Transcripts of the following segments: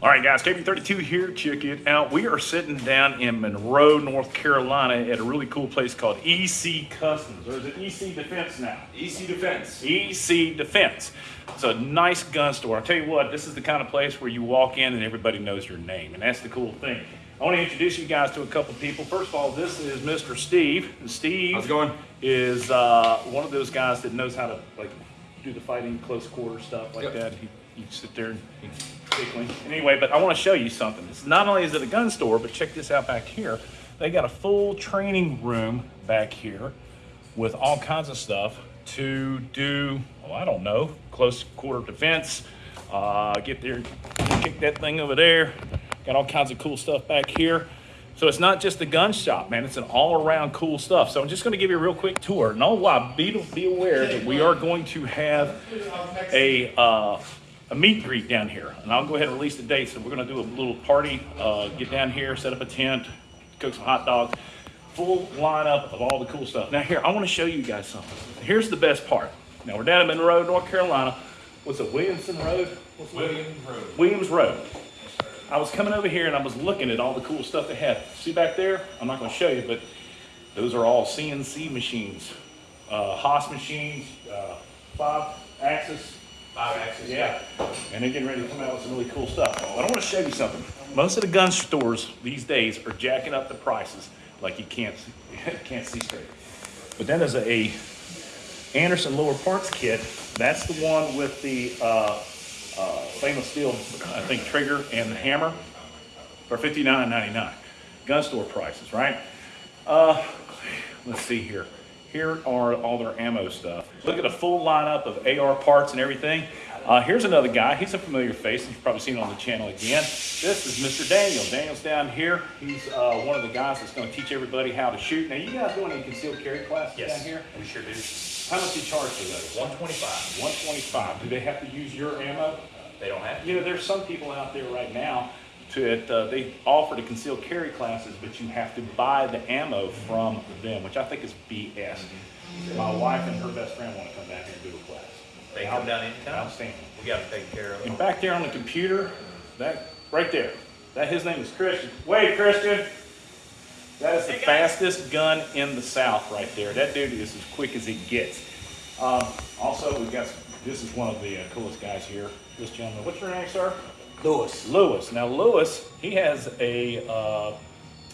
guys, KB32 here. Check it out. We are sitting down in Monroe, North Carolina at a really cool place called EC Customs. Or is it EC Defense now? EC Defense. EC Defense. It's a nice gun store. I'll tell you what, this is the kind of place where you walk in and everybody knows your name, and that's the cool thing. I want to introduce you guys to a couple people. First of all, this is Mr. Steve. And Steve How's it going? is uh, one of those guys that knows how to like do the fighting close quarter stuff like Yep. that. He, you sit there and tickling. Anyway, but I want to show you something. It's not only is it a gun store, but check this out back here. They got a full training room back here with all kinds of stuff to do, well, I don't know, close quarter defense. Uh, get there, kick that thing over there. Got all kinds of cool stuff back here. So it's not just a gun shop, man. It's an all-around cool stuff. So I'm just going to give you a real quick tour. No, why? Be be aware that we are going to have a uh, a meet and greet down here, and I'll go ahead and release the date. So we're going to do a little party. Uh, get down here, set up a tent, cook some hot dogs. Full lineup of all the cool stuff. Now here, I want to show you guys something. Here's the best part. Now we're down in Monroe, North Carolina. What's it, Williamson Road? What's Williams Road. Williams Road. I was coming over here and I was looking at all the cool stuff they had. See back there? I'm not going to show you, but those are all CNC machines, uh, Haas machines, uh, five axis. Five axis. Yeah, and they're getting ready to come out with some really cool stuff. But I want to show you something. Most of the gun stores these days are jacking up the prices like you can't can't see straight. But then there's a Anderson lower parts kit. That's the one with the uh, uh, stainless steel, I think, trigger and the hammer for $59.99. Gun store prices, right? Uh, let's see here. Here are all their ammo stuff. Look at a full lineup of AR parts and everything. Uh, here's another guy. He's a familiar face. You've probably seen him on the channel again. This is Mr. Daniel. Daniel's down here. He's uh, one of the guys that's going to teach everybody how to shoot. Now, you guys doing any concealed carry classes Yes. down here? We sure do. How much do you charge for those? One twenty-five. 125. Do they have to use your ammo? They don't have to. You know, there's some people out there right now to uh, they offer to conceal carry classes, but you have to buy the ammo from them, which I think is BS. My wife and her best friend want to come back here and do a class. They come down anytime. Outstanding. We got to take care of And them. back there on the computer, that right there, that his name is Christian. Wait, Christian. That is the fastest gun in the South right there. That dude is as quick as it gets. Um, also, we've got, this is one of the uh, coolest guys here. This gentleman, what's your name, sir? Lewis. Lewis. Now, Lewis, he has a uh,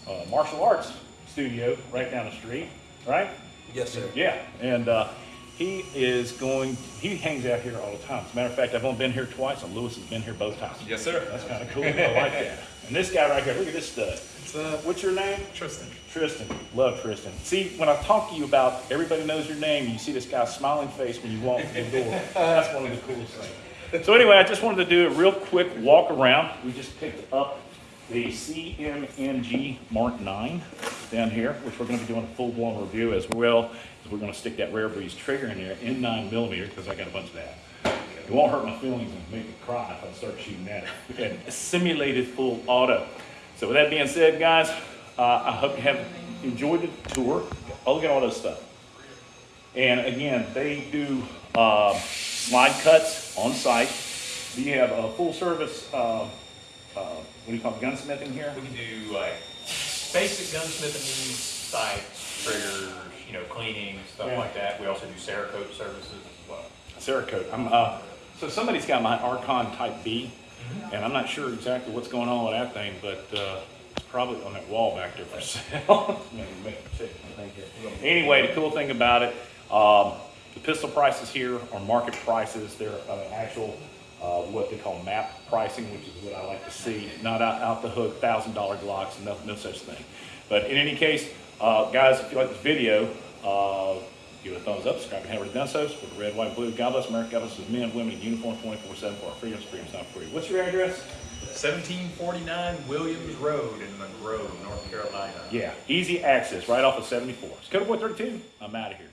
uh, martial arts studio right down the street, right? Yes, sir. Yeah, and uh, he is going. He hangs out here all the time. As a matter of fact, I've only been here twice, and Lewis has been here both times. Yes, sir. That's kind of cool. I like that. And this guy right here, look at this stud. Uh, What's your name? Tristan. Tristan. Love Tristan. See, when I talk to you about everybody knows your name, you see this guy's smiling face when you walk through the door. That's one of the coolest things. So anyway, I just wanted to do a real quick walk around. We just picked up the CMMG Mark 9 down here, which we're going to be doing a full-blown review as well. as We're going to stick that Rare Breed trigger in there in 9 millimeter because I got a bunch of that. It won't hurt my feelings and make me cry if I start shooting at it. Had simulated full auto. So with that being said, guys, uh, I hope you have enjoyed the tour. Oh, look at all this stuff. And again, they do uh, slide cuts on site. We have a full service, uh, uh, what do you call it, gunsmithing here? We can do like basic gunsmithing needs, sight, triggers, you know, cleaning, stuff Yeah. like that. We also do Cerakote services as well. Cerakote. I'm, uh, so somebody's got my Archon Type B, and I'm not sure exactly what's going on with that thing, but uh, it's probably on that wall back there for sale. Maybe make it fit. Thank you. Anyway, the cool thing about it, um, the pistol prices here are market prices. They're uh, actual, uh, what they call map pricing, which is what I like to see. Not out, out the hook, thousand dollar Glocks, no, no such thing. But in any case, uh, guys, if you like this video, uh, give it a thumbs up, subscribe to Henry Dunsos with the red, white, blue. God bless America. God bless men, women in uniform 24 7 for our freedoms. Freedom's not free. What's your address? 1749 Williams Road in Monroe, North Carolina. Yeah, easy access right off of 74. It's Code 432. I'm out of here.